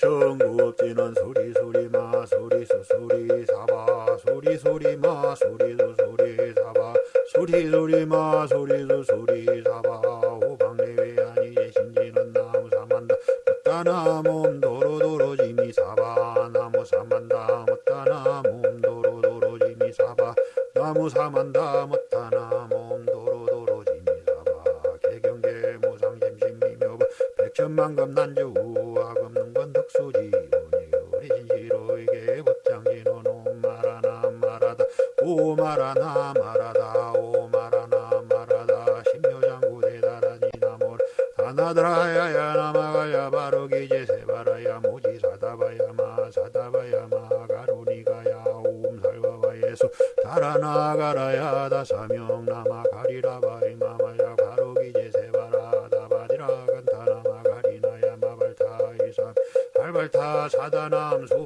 정국지는 소리 소리 마 소리 수 소리 사바 소리 소리 마 소리 수 소리 사바 소리 소리 마 소리 수 소리 사바 호방내외 아니 신지는 나무 사만다. 못다나 몸 도로도로 지미 사바 나무 사만다 못다나 몸 도로도로 지미 사바 나무 사만다 못다나 몸 도로도로 지미 사바 개경계 무상 심심미묘 백천만금 난주 마라나 마라다 오 마라나 마라다. 신묘장구 대다라니 나몰. 다나드라야야 나마가야 바로기제 세바라야 모지 사다바야 마 사다바야 마. 가로니가야 옴살바바예수. 달아나가라야 다사명 나마 가리라바이 마마야. 바로기제 세바라 다바디라 간타나마 가리나야 마발타이산. 발발타 사다남 수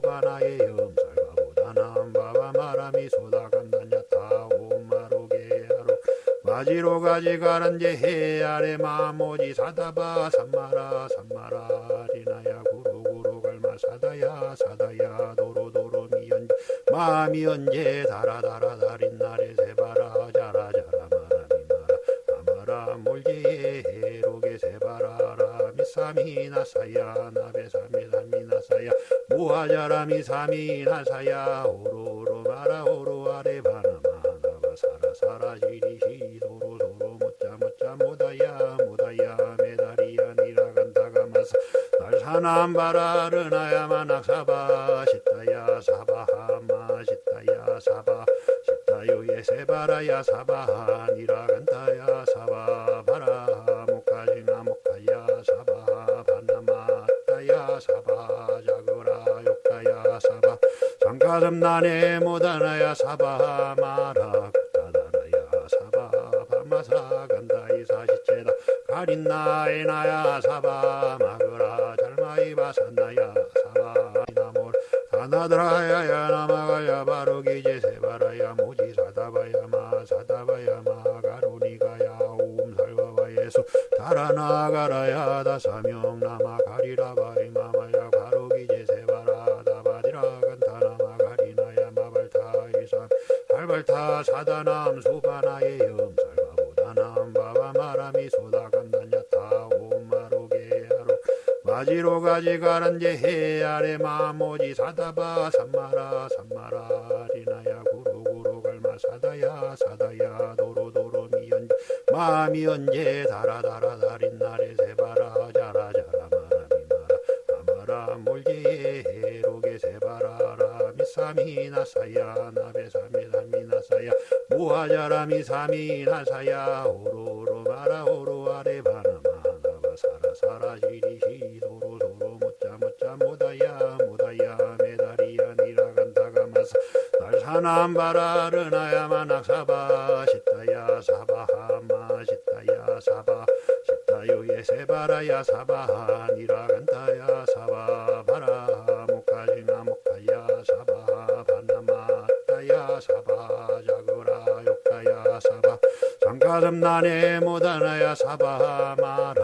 마지로 가지가란제 해 아래 마모지 사다바 삼마라 삼마라 리나야 구로구로 갈마 사다야 사다야 도로도로 미연 마미 언제 다라다라 다린 날에 세바라 자라 자라 마라 아마라 몰제에 해로게 세바라라 미사미나 사야 나베사미 사미나 사야 무하자라 미 사미나 사야 오로로 마라 오로 아 사남 바라르나야마 낙사바 시타야 사바하마 시타야 사바 시타요예 세바라야 사바하 니라간다야 사바 바라 목가지나 목가야 사바 바나마 따야 사바 자그라 욕다야 사바 장가섬난에 못하나야 사바 마라 따다라야 사바 바마사 간다이 사시체다 가린나에 나야 사바 마그 라 잘마이 바산나야 사바 나몰. 다나드라야야 나마가야 바로기제 세바라야 모지 사다바야 마 사다바야 마 가로니가야 옴살바바 예수. 달아나가라야 다사명 나마 가리라바이 마마야 바로기제 세바라 다바디라 간타나마 가리나야 마발타이산. 발발타 사다남 수바나의 염 마지로 가지 가란제 해 아래 마모지 사다바 삼마라 삼마라 리나야 구로구로 갈마 사다야 사다야 도로도로 미연 마미 언제 다라다라 다린 날에 세바라 자라 자라 마라 미 마라 아마라 몰제에 해로게 세바라라 미사미나 사야 나베사미 사미나 사야 무하자라 미 사미나 사야 오로로 마라 오로 시리시 도로 도로 못자 못자 모다야 모다야 메다리야 니라간다가 마사 날사남 바라르나야마 낙사바 시타야 사바하마 시타야 사바 시타요예 세바라야 사바하 니라간다야 사바 바라 목가지나 목가야 사바 바나마 따야 사바 자그라 욕다야 사바 장가섬난에 못하나야 사바 마라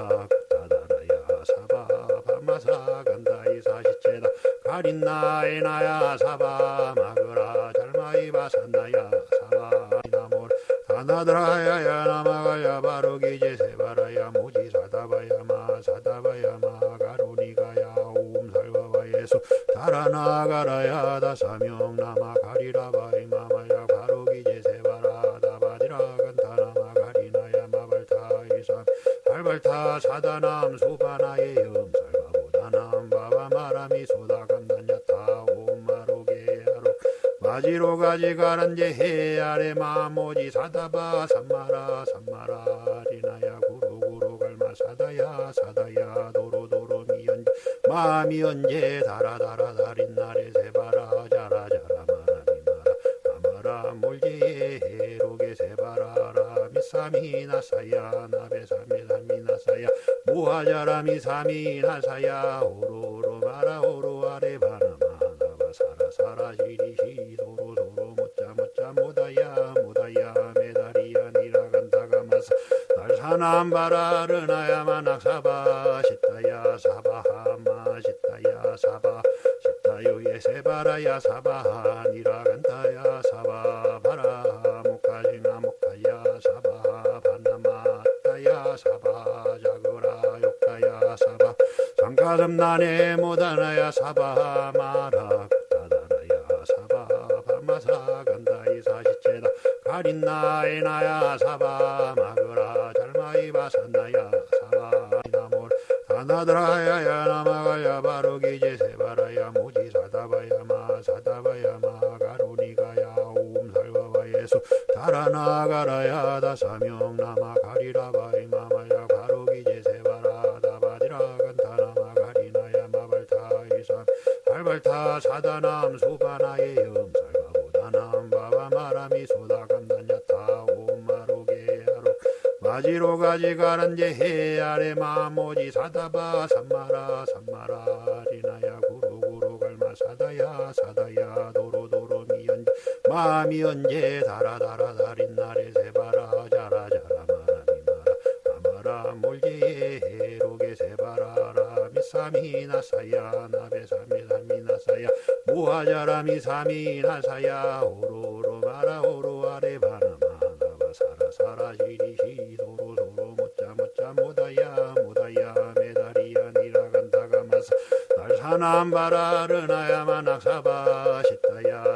사다바야 마 사다바야 마 가로니가야 옴살바바예수. 달아나가라야 다사명 나마 가리라바이 마마야. 바로기제 세바라 다바디라 간타나마 가리나야 마발타이산. 발발타 사다남 수바나의 염살바보다남 바바마라미 소다간단야타 옴마로게야로. 마지로 가지 가란제 해 아래 마모지 사다바 삼마라 삼 마미 언제 다라다라 다린 날에 세바라 자라 자라 마라미 마라 아마라 몰제에 해로게 세바라라. 미사미나 사야 나베사미 사미나 사야. 무하자라 미 사미나 사야. 오로로 마라 오로 아래 바나 마 나바 사라 사라. 시리시 도로 도로 못자 못자. 모다야 모다야. 메다리야 니라간다가 마사. 날사남 바라르나야마 낙사바 시 바라야 사바 니라간타야 사바 바라 목가지나 목타야 사바 바나마타야 사바 자그라 욕타야 사바 상가섬난에 못하나야 사바 마라 다다라야 사바 바마사 간다이 사시체다 가린나에 나야 사바 마그라 잘마이 바산나야 사바 나몰 다나드라야야 나마가야 바로기제 세 예수 달아나가라야 다 사명 나마 가리라바이 마마야. 바로기제 세바라 다바디라 간타나마 가리나야. 마발타 이산 발발타 사다남. 수바나의 염살바보다남. 바바마라미 소다간다냐타. 오마로게야로. 마지로 가지 가란제 해 아래 마모지. 사다바 삼마라. 삼마라 리나야. 구루구루 갈마. 사다야 사다야. 도로도로 마미 언제 다라다라 다린 날에 세바라 자라 자라 마라미 마라 아마라 몰제에 해로게 세바라라. 미사미 나 사야 나베사미 사미 나 사야. 무하자라 미사미 나 사야. 오로로 마라 오로 아래 바나 마 나바 사라 사라 시리 시 도로 도로 못자 못자 모다야 모다야. 메다리야 니라간다가 마사 날사남 바라르나야마 낙사바 시타야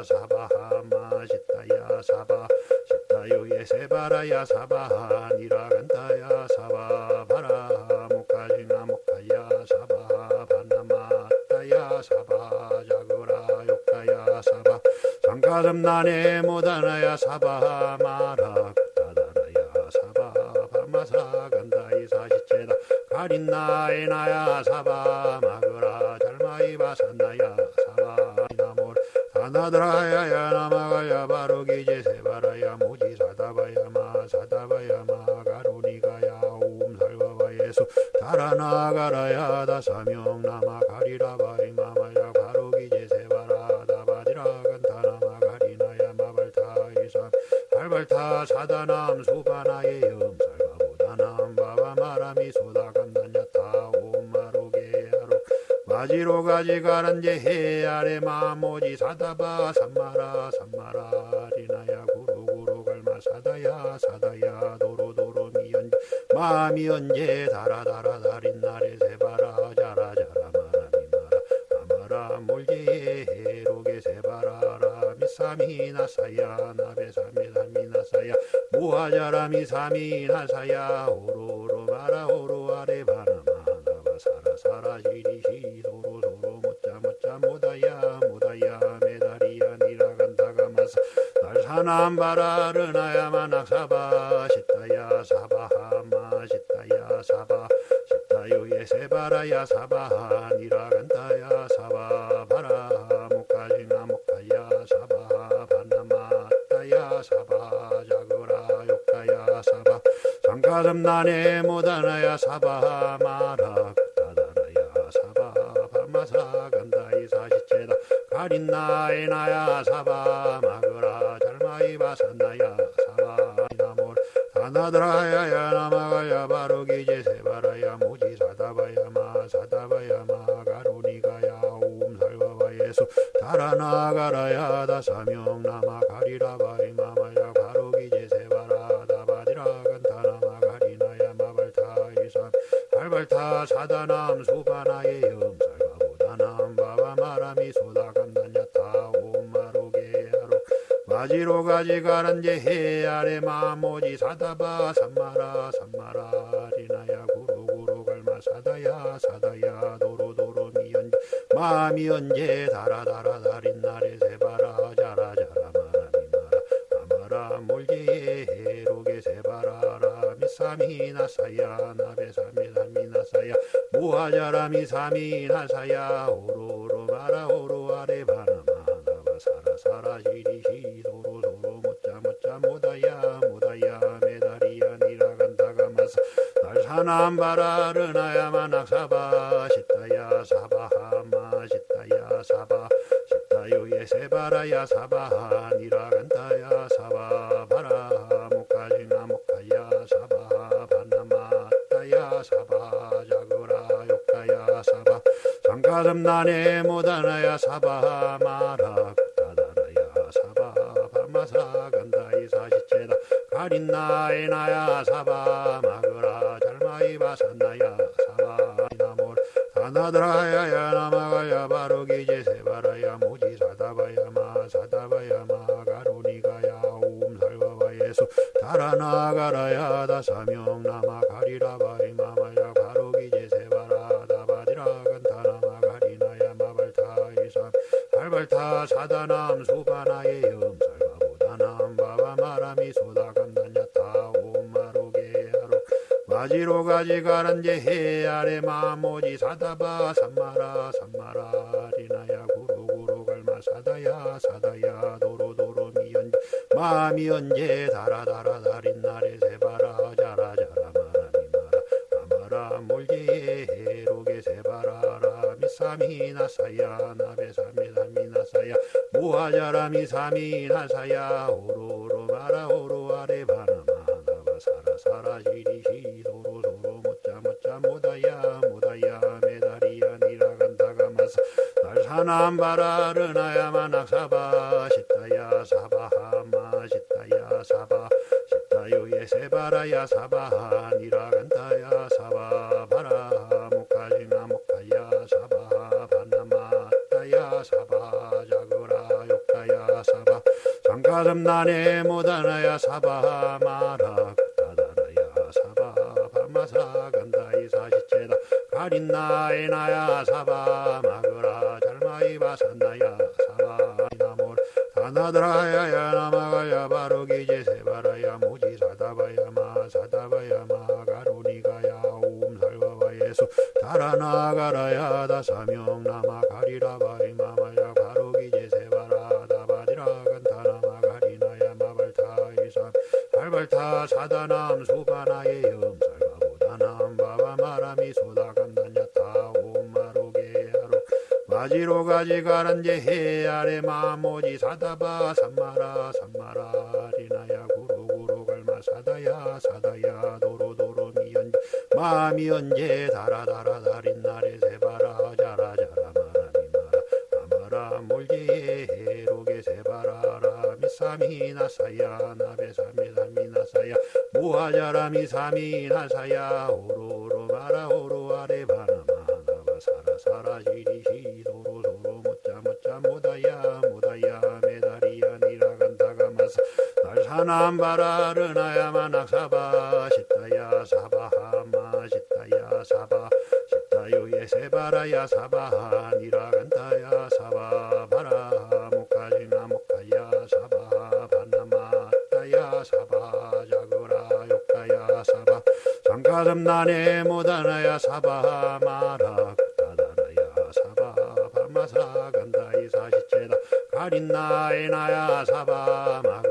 사바하 마 시타야 사바 시타요예 세바라야 사바 니라간다야 사바 바라 목가지나 목타야 사바 바나마타야 사바 자그라 욕타야 사바 상가섬난에 못하나야 사바 마라 다다라야 사바 바마사 간다이 사시체다. 가린나에 나야 사바 마그라 잘마이 바산나야 사바 나몰 다나드라야야 나마가야 바로기제 세바라야 모지 사다바야 마 사다바야 마 가로니가야 옴살바바 예수 달아나가라야 다사명 나마 가리라바이 마마야 바로기제 세바라 다바디라 간타나마 가리나야 마발타 이산 발발타 사다남 수바나의 염살바보다남 바바마라미 소다간 마지로 가지 가란제 해 아래 마모지 사다바 삼마라 삼마라 리나야 구루구루 갈마 사다야 사다야 도로도로 미연 마미 언제 다라다라 다린 날에 세바라 자라 자라 마라 미 마라 아마라 몰제에 해로게 세바라라 미사미 나사야 나베사미 사미 나사야 무하자라 미사미 나사야 오로로 마라 오 낙사바 시타야 사바하마 시타야 사바 시타요예 세바라야 사바 니라간다야 사바 바라 목가지나 목타야 사바 바나마타야 사바 자그라 욕타야 사바 상가섬난에 못하나야 사바 마라 다다라야 사바 바마사 간다이 사시체다 가린나에 나야 사바 마그라 잘 마이 바산나야 사바 나몰. 다나드라야야 나마가야 바로기제 세바라야 모지 사다바야 마 사다바야 마 가로니가야 옴살바바 예수. 달아나가라야 다사명 나마 가리라바이 마마야 바로기제 세바라 다바디라 간타나마 가리나야 마발타 이산. 발발타 사다남 수바나의 염 마지로 가지 가란제 해 아래 마모지 사다바 삼마라 삼마라 리나야 구루구루 갈마 사다야 사다야 도로도로 미연 마미 언제 다라다라 다린 날에 세바라 자라 자라 마라 아마라 몰제에 해로게 세바라라 미사미 나사야 나베사미 사미 나사야 무하자라 미사미 나사야 오로로 마라 오로 아래 나바 사라 사라 시리 시 도로 도로 못자 못자 모다야 모다야 메다리야 니라간다가 마사. 날사남 바라르나야마 낙사바 시타야 사바하마 시타야 사바 시타요예 세바라야 사바 니라간다야 사바 바라 목가지나 목타야 사바 바나마타야 사바 자그라 욕타야 사바 가슴 난에 못하나야 사바 마라 가린 나에 나야 사바 마그라 잘마이 바산나야 사바. 나몰 다나드라야야 나마가야 바로기제 세바라야 모지 사다바야 마 사다바야 마. 가로니가야 옴 살바바 예수. 달아나가라야 다사명 나마 가리라바이 마마야. 바로기제 세바라 다바디라 간타나마. 가리나야 마발타 이삼. 발발타 사다남 수바나의 가지 가란제 해 아래 마모지 사다바 삼마라 삼마라 리나야 구로구로 갈마 사다야 사다야 도로도로 미연 마미 언제 달아달아 달인 날에 세바라 자라 자라 마라 아마라 몰제에 해로게 세바라라 미사미나 사야 나베사미사미나 사야 무하자라미 사미나 사야 오로로 마라 오로 아래 바나마 나바 사라 사라 시리 남 바라르나야마 낙사바 시타야 사바하마 시타야 사바 시타요예 세바라야 사바 니라간다야 사바 바라 목가지나 목가야 사바 바나마 따야 사바 자그라 욕가야 사바 난에 못하나야 사바 마라 다다라야 사바 바마사 간다 이 사시체다. 가린 나에 나야 사바 바 산나야 사바 나몰. 다나드라야야 나마가야 바로기제 세바라야 모지 사다바야 마. 사다바야 마. 가로니가야 옴 살바바 예수. 달아나가라야 다사명 나마 가리라바이 마마야. 바로기제 세바라 다바디라 간타나마 가리나야 마발타 이삼 발발타 사다남 수바나의 마지로 가지 가란제 해 아래 마모지 사다바 삼마라 삼마라 리나야 구로구로 갈마 사다야 사다야 도로도로 미연 마미 언제 달아달아 달인 날에 세바라 자라 자라 마라 아마라 몰제에 해로게 세바라라 미사미나 사야 나베사미사미나 사야 무하자라 미 사미나 사야 오로로 마라 오 날사남 바라르나야마 낙사바 시타야 사바하마 시타야 사바 시타요예 세바라야 사바 니라간다야 사바 바라 목가지나 목가야 사바 바나마 따야 사바 자그라 욕가야 사바 장가슴 난에 못하나야 사바 마라 다다라야 사바 바마사 간다 이 사시체다 가린 나에 나야 사바 바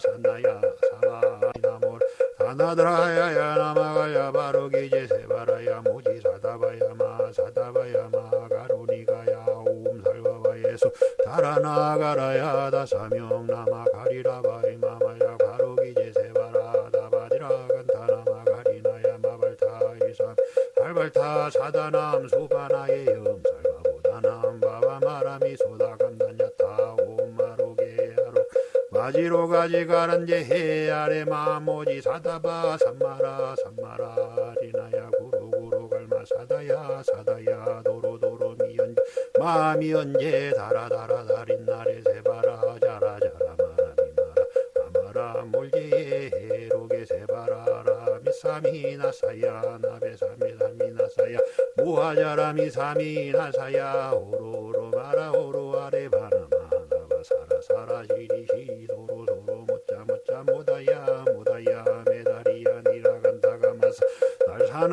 산나야 사바 나몰. 다나드라야야 나마가야 바로기제 세바라야 모지 사다바야 마 사다바야 마 가로니가야 옴 살바바 예수. 달아나가라야 다사명 나마 가리라바이 마마야 바로기제 세바라 다바디라 간타나마 가리나야 마발타 이삼. 발발타 사다남 수 가지 가란제 해 아래 마모지 사다바 삼마라 삼마라 리나야 구로구로 갈마 사다야 사다야 도로도로 미연 마미 언제 달아달아 달인 날에 세바라 자라 자라 마라 아마라 몰제에 해로게 세바라라 미사미나 사야 나베사미사미나 사야 무하자라미 사미나 사야 오로로 마라 오로 아래 바나마 나바 사라 사라 시리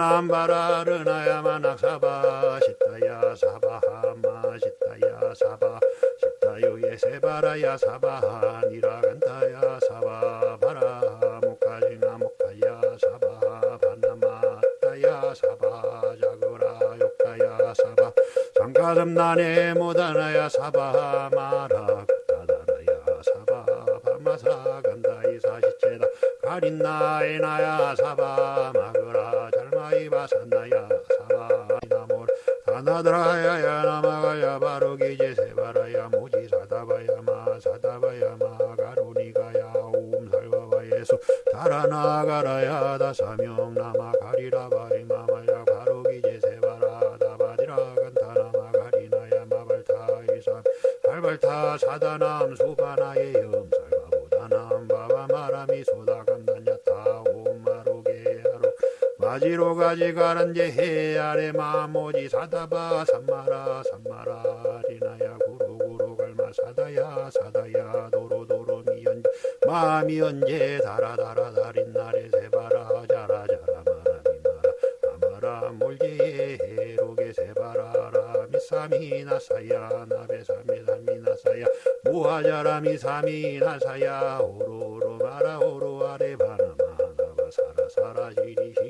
남 바라르나야마 낙사바 시타야 사바하마 시타야 사바 시타요예 세바라야 사바 니라간다야 사바 바라 목가지나 목가야 사바 바나마 따야 사바 자그라 욕가야 사바 장가슴 난에 못하나야 사바 마라 다다라야 사바 바마사 간다 이 사시체다 가린 나에 나야 사바 다나드라야야 나마가야 바로기제 세바라야 모지 사다바야 마 사다바야 마 가로니가야 옴 살바바 예수 달아나가라야 다사명 나마 가리라바이 마마야 바로기제 세바라 다바디라 간타나마 가리나야 마발타 이삼 발발타 사다남 수바나의 염 마지로 가지 가란제 해 아래 마모지 사다바 삼마라 삼마라 리나야 구루구루 갈마 사다야 사다야 도로도로 미연 마미 언제 달아달아 달인 날에 세바라 자라 자라 마라 아마라 몰제에 해로게 세바라라 미사미나 사야 나베사미 사미나 사야 무하자라미 사미나 사야 오로로 마라 오로 아래 바나마 사라 사라 지리시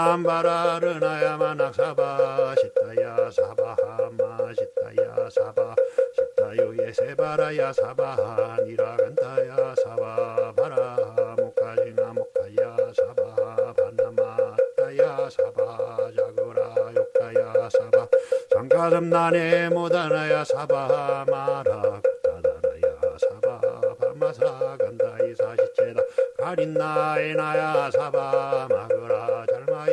남 바라르나야마 낙사바 시타야 사바하마 시타야 사바 시타요예 세바라야 사바 니라간다야 사바 바라 목가지나 목가야 사바 바나마 따야 사바 자그라 욕가야 사바 장가점난에 못하나야 사바 마라 다다라야 사바 바마사 간다이 사시체다 가린나에 나야 사바 잘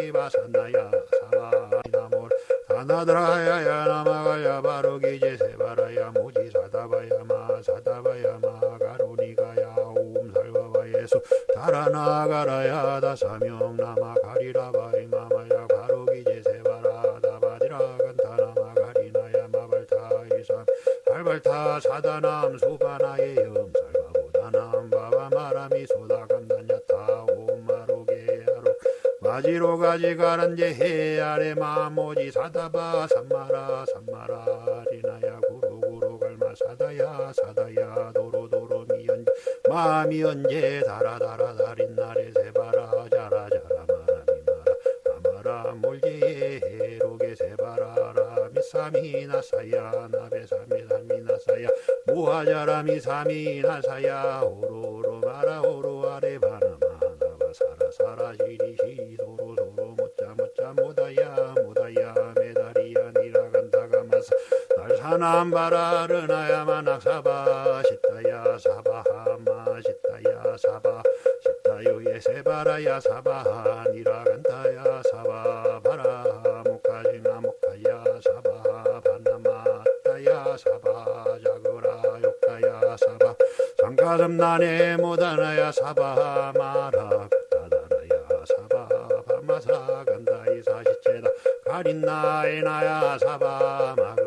마이 바산나야. 사바 나몰. 다나드라야야 나마가야 바로기제 세바라야 모지 사다바야 마. 사다바야 마. 가로니가야 옴. 살바바 예수. 달아나가라야 다사명 나마 가리라바이 마마야 바로기제 세바라 다바디라 간타나마 가리나야 마발타 이삼. 발발타 사다남 수바나의 염 가지가란제 해 아래 마모지 사다바 삼마라 삼마라 리나야 구루구루 갈마 사다야 사다야 도로도로 미연 마미 언제 달아달아 달인 날에 세바라 자라 자라 마라 아마라 몰제에 해로게 세바라라 미사미나 사야 나베사미 사미나 사야 무하자라미 사미나 사야 오로로 마라 오로 아래 바나마 사라 사라 지리시 도 남 바라르나야마 낙사바 시타야 사바하마 시타야 사바 시타요예 세바라야 사바 니라간다야 사바 바라 목가지나 목가야 사바 바나마 따야 사바 자그라 욕가야 사바 장가점난에 못하나야 사바 마라 다다라야 사바 바마사 간다이 사시체다. 가린나에 나야 사바 마그라 잘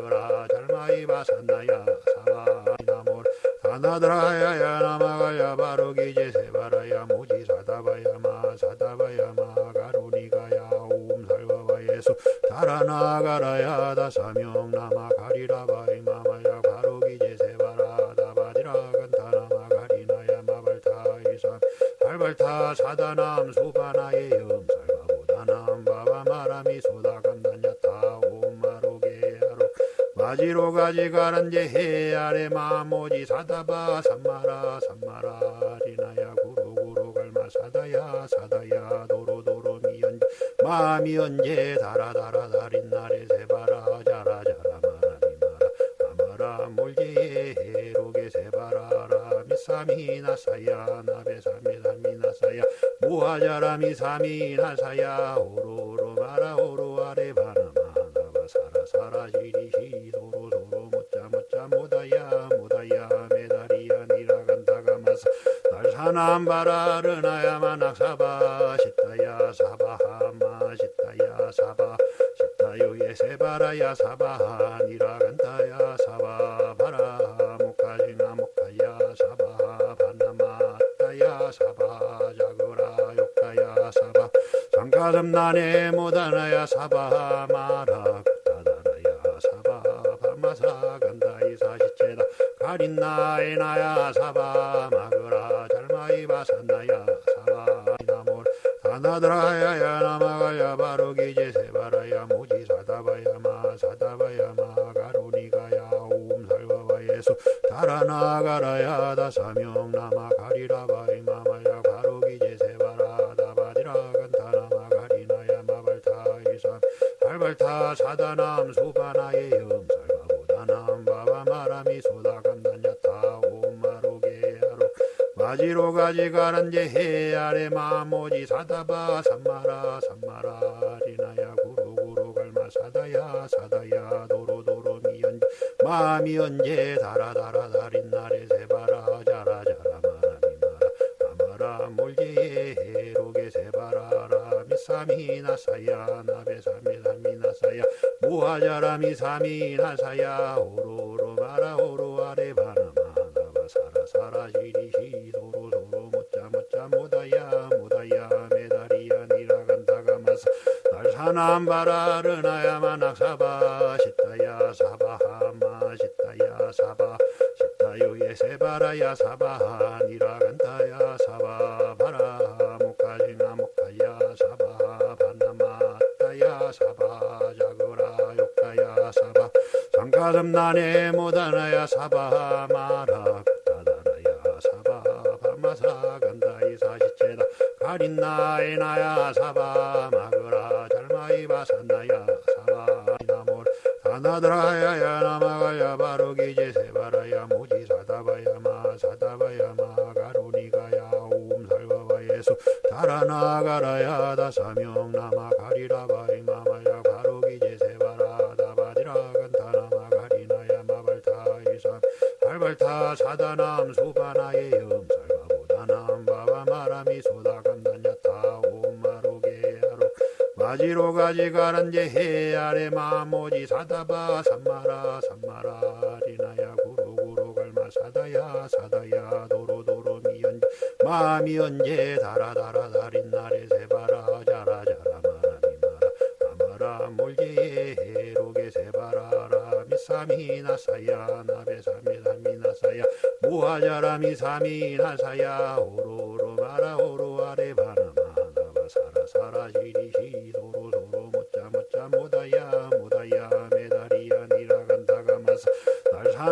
마이 바산나야 사바 나몰. 다나드라야야 나마가야 바로기제 세바라야 모지 사다바야 마 사다바야 마. 가로니가야 옴 살바바 예수. 달아나가라야 다사명 나마 가리라바이 마마야. 바로기제 세바라 다바디라 간타나마 가리나야. 마발타 이삼 발발타 사다남 수바나의 염살 마지로 가지 가란제 해 아래 마모지 사다바 삼마라 삼마라 리나야 구루구루 갈마 사다야 사다야 도로도로 미연 마미 언제 달아달아 달인 날에 세바라 자라 자라 마라 아마라 몰제에 해로게 세바라라 미사미나 사야 나베사미 사미나 사야 무하자라 미 사미나 사야 오로로 마라 오로 아래 바나마 사라 사라 지리시 도로 도로 못자 못자 모다야 모다야 메다리야 니라간다가 마사. 날사남 바라르나야마 낙사바 시타야 사바하마 시타야 사바. 시타요예 세바라야 사바 니라간다야 사바. 바라 목가지나 목가야 사바. 바나마 따야 사바. 자그라 욕가야 사바. 장가점난에 못하나야 사바. 마라 마사 간다이 사시체다. 가린나에 나야 사바 마그라 잘마이 바산나야 사바. 나몰 사나드라야야 나마가야 바로기제 세바라야 무지 사다바야마 사다바야마 가로니가야 옴살바바예수. 달아나가라야 다사명 나마 가리라바이 마마야 가로기제 세바라. 다바디라 간타나마 가리나야 마발타 이삼 발발타 사다남 수바나예요 마지로 가지 가란제 해 아래 마모지 사다바 삼마라 삼마라 리나야 구루구루 갈마 사다야 사다야 도로도로 미연 마미 언제 다라다라 달인 날에 세바라 자라 자라 마라 마라 몰제에 해로게 세바라라 미사미나 사야 나베사미사미 나사야 무하자라 미 사미나 사야 오로로 마라 오 날사남 바라르나야마 낙사바 시타야 사바하마 시타야 사바 시타요예 세바라야 사바 니라간다야 사바 바라 모카지나 모카야 사바 바나마타야 사바 자그라 욕타야 사바 상가섬난에 모다나야 사바 마라 다다라야 사바 바마사 간다이 사시체다. 가린나에 나야 사바 마그라 잘 마이 바산나야 사바 나몰. 다나드라야야 나마가야 바로기제 세바라야 모지 사다바야 마. 사다바야 마. 가로니가야 옴살바바 예수. 달아나가라야 다사명 나마 가리라바이 마마야. 바로기제 세바라 다바디라 간타나마 가리나야 마발타 이삼 발발타 사다남 수바나의 염살 마지로 가지 가란제 해 아래 마모지 사다바 삼마라 삼마라 리나야 구루구루 갈마 사다야 사다야 도로도로 미연 마미 언제 다라다라 달인 날에 세바라 자라 자라 마라 아마라 몰제에 해로게 세바라라 미사미나 사야 나베사미사미나 사야 무하자라 미 사미나 사야 오로로 마라 오로 아래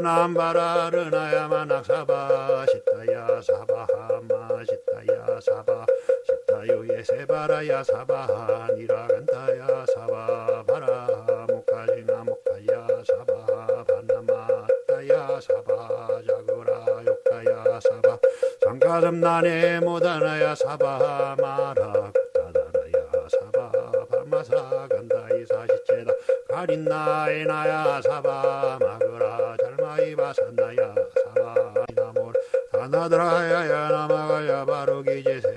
남 바라르나야마 낙사바 시타야 사바하마 시타야 사바 시타요예 세바라야 사바 니라간다야 사바 바라 모카지나 모카야 사바 바나마타야 사바 자그라 욕타야 사바 상가섬난에 모다나야 사바 마라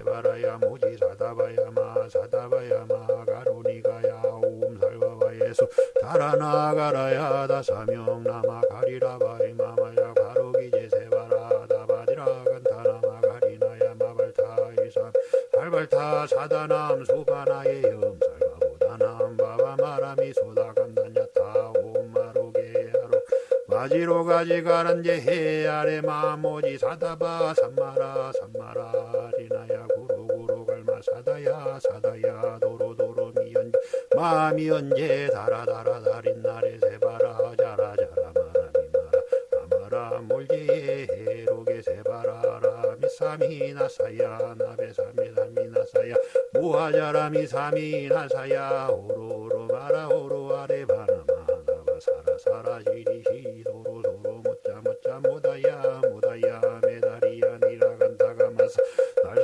세바라야 모지 사다바야 마 사다바야 마 가로니가야 옴살바바 예수. 달아나가라야 다사명 나마 가리라바이 마마야 바로기제 세바라 다바디라 간타나마 가리나야 마발타 이삼 발발타 사다남 수바나의 염살가보다남 바바마라미 소다감단야타 오마로게하로. 마지로 가지 가란제 해 아래 마모지 사다바 삼마라 삼마라 사다야 사다야 도로도로 미연 마미 언제 다라다라 달인 날에 세바라 자라 자라 마라 아마라 몰제에 해로게 세바라라 미사미나 사야 나베사미사미나 사야 무하자라 미 사미나 사야 오로로 마라 오로 아래 바나마 나바 사라 사라 시리시 도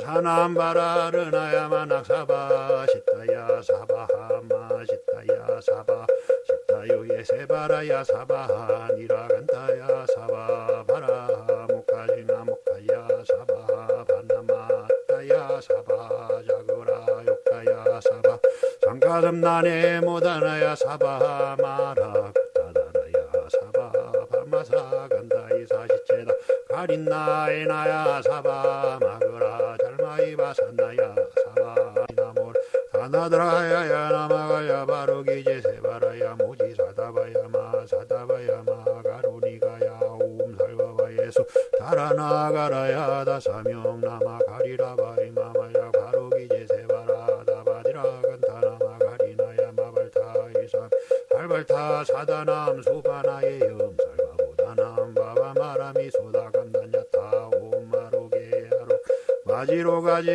사남 바라르나야마 낙사바 시타야 사바하마 시타야 사바 시타요예 세바라야 사바 니라간다야 사바 바라 모카지나 모카야 사바 바나마타야 사바 자그라 욕타야 사바 상가섬난에 모다나야 사바 마라 다다라야 사바 바마사 간다이 사시체다. 가린나에 나야 사바 잘마이 바산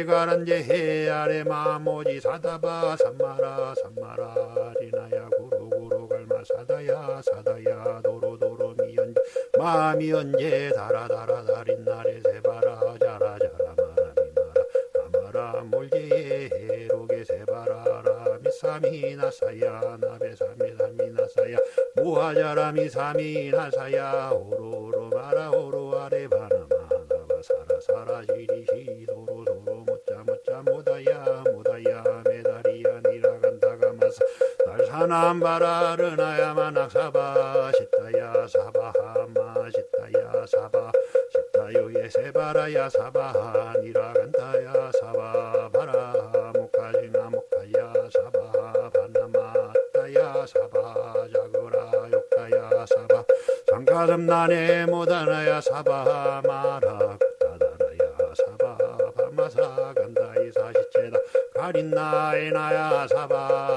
가지가란제 해 아래 마모지 사다바 삼마라 삼마라 리나야 구루 사다야 사다야 도로도로 미연 마미 언제 달아 달아 달인 날에 세바라 자라 자라 마라 아마라 몰제에 해로게 세바라라 미사미 나사야 나베사미 사미 나사야 무하자라 미사미 나사야 오로로 마라 오로 남 바라르나야마 낙사바 시타야 사바하마 시타야 사바 시타요예 세바라야 사바하 니라간다야 사바 바라 목가지나 목가야 사바 바나마따야 사바 자그라 욕가야 사바 장가섬난에 못하나야 사바 마라 다다라야 사바 바마사 간다이 사시체다 가린나에 나야 사바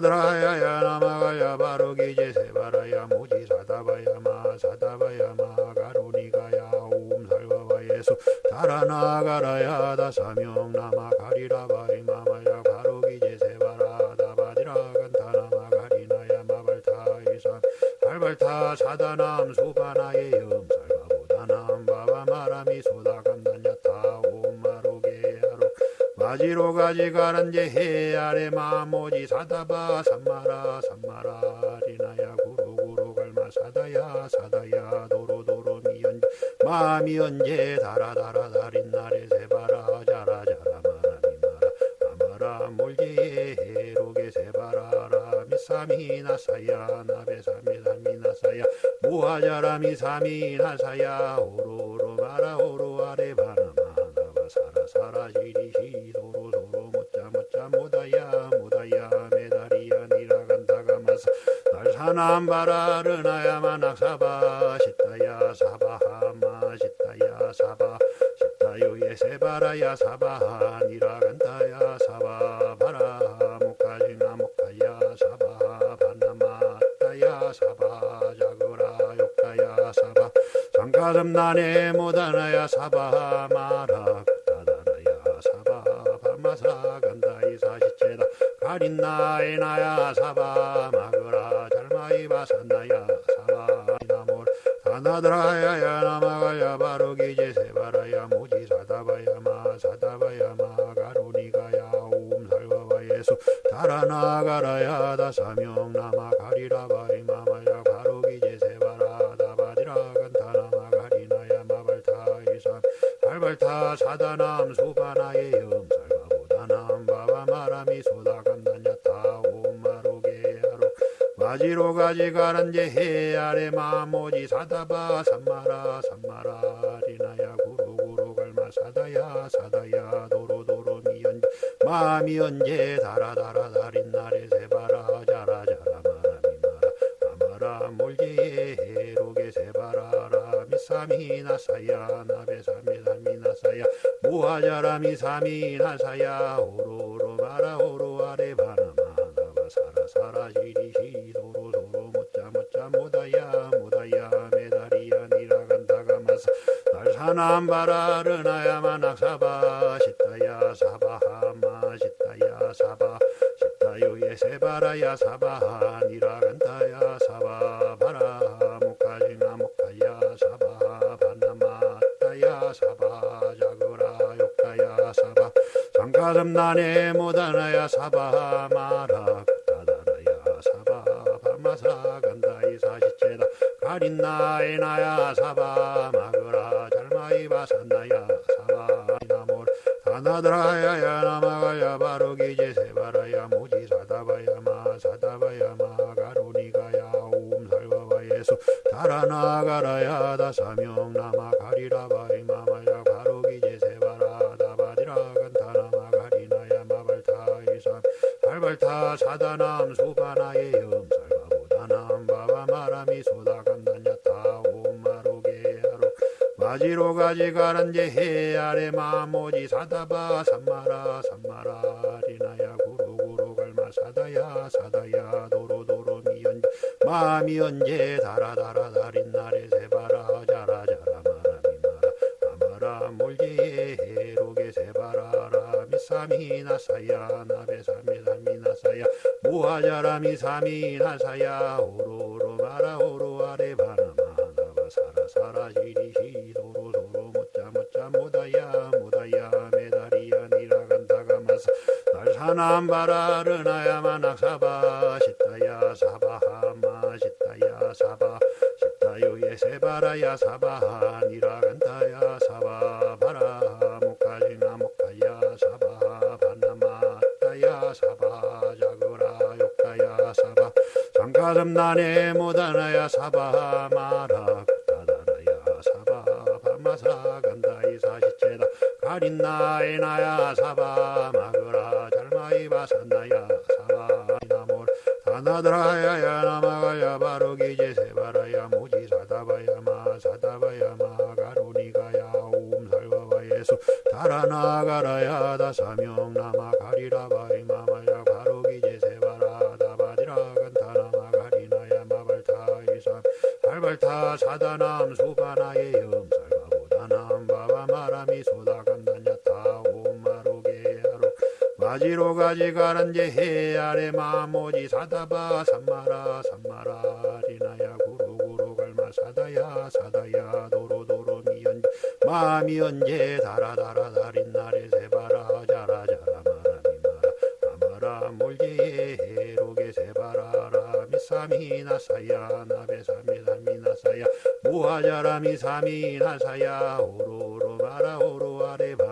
다나드라야야 나마가야 바로기제 세 바라야 모지 사다바야 마 사다바야 마 가로니가야 옴 살바바 예수 달아나가라야 다사명 나마 가리라바이 마마야 바로기제 세 바라 다바디라 간타나마 가리나야 마발타 이산 발발타 사다남 수바나의 염 마지로 가지 가란제 해 아래 마모지 사다바 삼마라 삼마라 리나야 구루구루 갈마 사다야 사다야 도로도로 미연 마미 언제 달아 달아 달인 날에 세바라 자라 자라 마라 아마라 몰제에 해로게 세바라라 미사미 나사야 나베사미 사미 나사야 무하자라 미사미 나사야 오로로 마라 오 시리시 도로 못자 못자 모다야 모다야 메다리야 니라간다가 마사 날사남 바라르나야마 낙사바 시타야 사바하마 시타야 사바 시타요예 세바라야 사바하 니라간다야 사바 바라 목가지나 목가야 사바 바나마따야 사바 자그라 욕가야 사바 장가섬난에 못하나야 사바 마라 사바 바마사 간다 이 사시체다. 가린 나에 나야 사바 마그라 잘마이 바 산나야 사바. 나몰 다나드라야야 나마가야 바로기제 세바라야 모지 사다바야 마 사다바야 마 가로니가야 옴 살바바 예수. 달아나가라야 다사명 나마 가리라바이 마마야 바로기제 세바라 다바디라 간타나마 가리나야 마발타이산. 발발타 사다남 수바나의 염살 마지로 가지 가란제 해 아래 마모지 사다바 삼마라 삼마라 리나야 구루구루 갈마 사다야 사다야 도로도로 미연 마미 언제 달아 달인 날에 세바라 자라 자라 마라 아마라 몰제에 해로게 세바라라 미사미 나사야 나베사미 사미 나사야 무하자라 미사미 나사야 오로 남 바라르나야마 낙사바 시타야 사바하마 시타야 사바 시타요예 세바라야 사바하 니라간다야 사바 바라 목가지나 목가야 사바 바나마따야 사바 자그라 욕가야 사바 장가섬난에 못하나야 사바 마라 다다라야 사바 바마사 간다이 사시체다. 가린나에 나야 사바 나마가 야 바로기제 세바라야 모지 사다바야 마 마지로 가지 가란제 해 아래 마모지 사다바 삼마라 삼마라 리나야 구루구루 갈마 사다야 사다야 도로도로 미연 마미 언제 달아 달아 달인 날에 세바라 자라 자라 마라 아마라 몰제에 해로게 세바라라 미삼이나사야 나베삼미삼미나사야 무하자라미삼이나사야 오 남 바라르나야 마 낙사바. 시타야 사바하마. 시타야 사바. 시타요예 세바라야 사바하 니라간다야 사바. 바라 목가지나 목가야 사바. 바나마타야 사바. 자그라 욕가야 사바. 장가름 나네 모다나야 사바. 마라 다다라야 사바. 바마사 간다이 사시체다. 가린나에 나야 다나드라야야 나마가야 바로기제 세바라야 모지 사다바야 마 사다바야 마 가로니가야 옴살바바 예수. 달아나가라야 다사명 나마 가리라바이 마마야 바로기제 세바라 다바디라 간타나마 가리나야 마발타 이삼 발발타 사다남 수바나의 염살바보다남 바바 마라미 소다간 마지로 가지 가란제 해 아래 마모지 사다바 삼마라 삼마라 리나야 구로구로 갈마 사다야 사다야 도로도로 미연 마미 언제 달아달아 달인 날에 세바라 자라 자라 마라 미 마라 아마라 몰제에 해로게 세바라라 미사미나 사야 나베사미나 미나사야 무하자라 미 사미나 사야 오로로 마라 오로 나바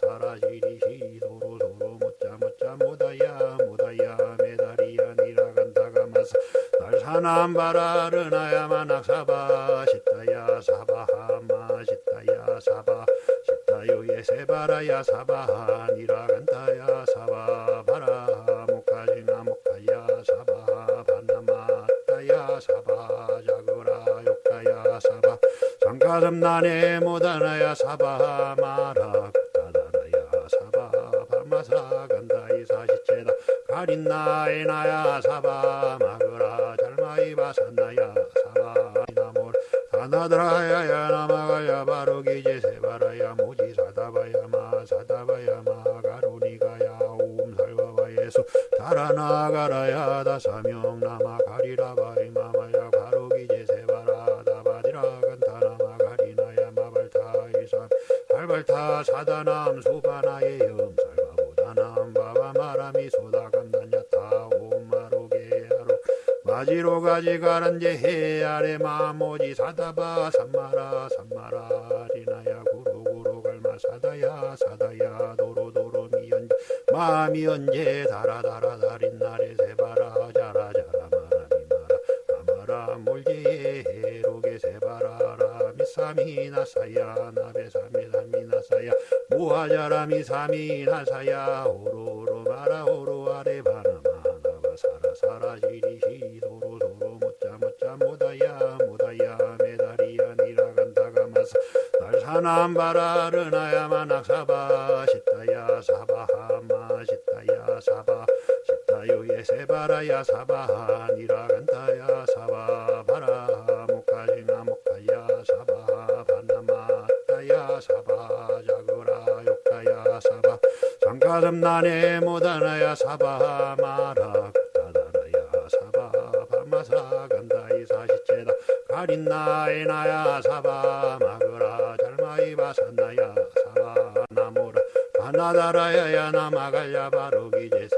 사라 사라 시리시 도로 도로 못자 못자 모다야 모다야 메다리야 니라간다가 마사. 날사남 바라르나야 마낙사바 시타야 사바하마 시타야 사바 시타요예 세바라야 사바 니라간다야 사바 바라 목가지나 목가야 사바 바나마타야 사바 자그라 욕가야 사바. 장가름나네 모다나야 사바 마라 다다라야 사바 바마사 간다이 사시체다. 가린나에 나야 사바 마그라. 잘마이 바산나야 사바 나몰. 다나드라야야 나마가야 바로기제 세바라야. 모지 사다바야 마 사다바야 마 가로니가야. 옴살바바 예수. 달아나가라야 다사명 나마 가리라바이 마마야. 바로기제 세바라 다바디라 간타나마 가리나야. 마발타 이삼 발발타 사다남 수바나의 염살 바보다남 바바 마라미 소다간다냐타 옴마로게 하로 마지로 가지 가란제 해 아래 마모지 사다바 삼마라 삼마라 리나야 구로구로 갈마 사다야 사다야 도로도로 미연 마미 언제 달아달아 달인 날에 세바라 자라 자라 마라미 마라 아마라 몰제에 해로게 세바라라 미사미나 사야 나베사미나 미나사야 무하자라미 사미나 사야 오로로 마라 오로 아레 바나마 나바 사라 사라 시리시 도로 도로 못자 못자 모다야 모다야 메다리야 니라간다가 마사. 날사남 바라르나야 마 낙사바 시타야 사바하마 시타야 사바 시타요예 세바라야 사바 니라간 장가름나네 모다나야 사바 마라 다다라야 사바 바마사 간다이 사시체다. 가린나에 나야 사바 마그라 잘마이 바산나야 사바 나모라 다나다라야야 나마갈야 바로기제 세